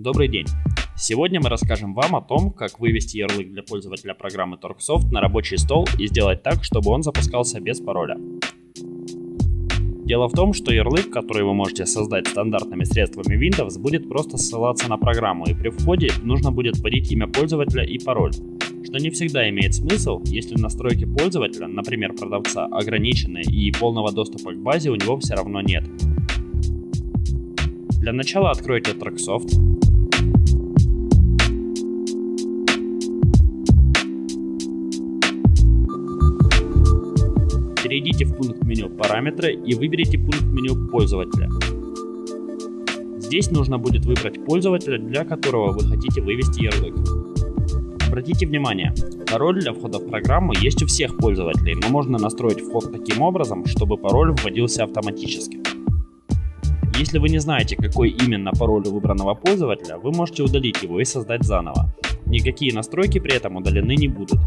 Добрый день! Сегодня мы расскажем вам о том, как вывести ярлык для пользователя программы TorqueSoft на рабочий стол и сделать так, чтобы он запускался без пароля. Дело в том, что ярлык, который вы можете создать стандартными средствами Windows, будет просто ссылаться на программу, и при входе нужно будет вводить имя пользователя и пароль, что не всегда имеет смысл, если настройки пользователя, например продавца, ограничены и полного доступа к базе у него все равно нет. Для начала откройте TrackSoft. Перейдите в пункт меню «Параметры» и выберите пункт меню «Пользователя». Здесь нужно будет выбрать пользователя, для которого вы хотите вывести ярлык. Обратите внимание, пароль для входа в программу есть у всех пользователей, но можно настроить вход таким образом, чтобы пароль вводился автоматически. Если вы не знаете, какой именно пароль у выбранного пользователя, вы можете удалить его и создать заново. Никакие настройки при этом удалены не будут.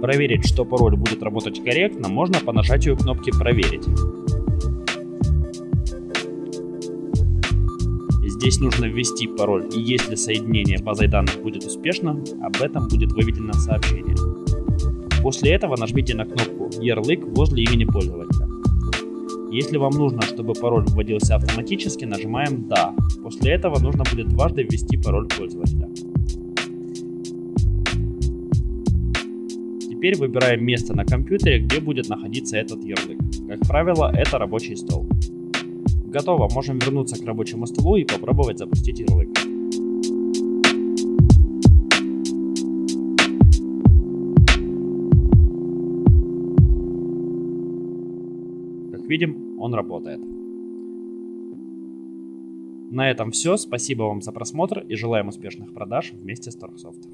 Проверить, что пароль будет работать корректно, можно по нажатию кнопки «Проверить». Здесь нужно ввести пароль, и если соединение базой данных будет успешно, об этом будет выведено сообщение. После этого нажмите на кнопку «Ярлык» возле имени пользователя. Если вам нужно, чтобы пароль вводился автоматически, нажимаем «Да». После этого нужно будет дважды ввести пароль пользователя. Теперь выбираем место на компьютере, где будет находиться этот ярлык. Как правило, это рабочий стол. Готово, можем вернуться к рабочему столу и попробовать запустить ярлык. Как видим, он работает. На этом все. Спасибо вам за просмотр и желаем успешных продаж вместе с Торксофт.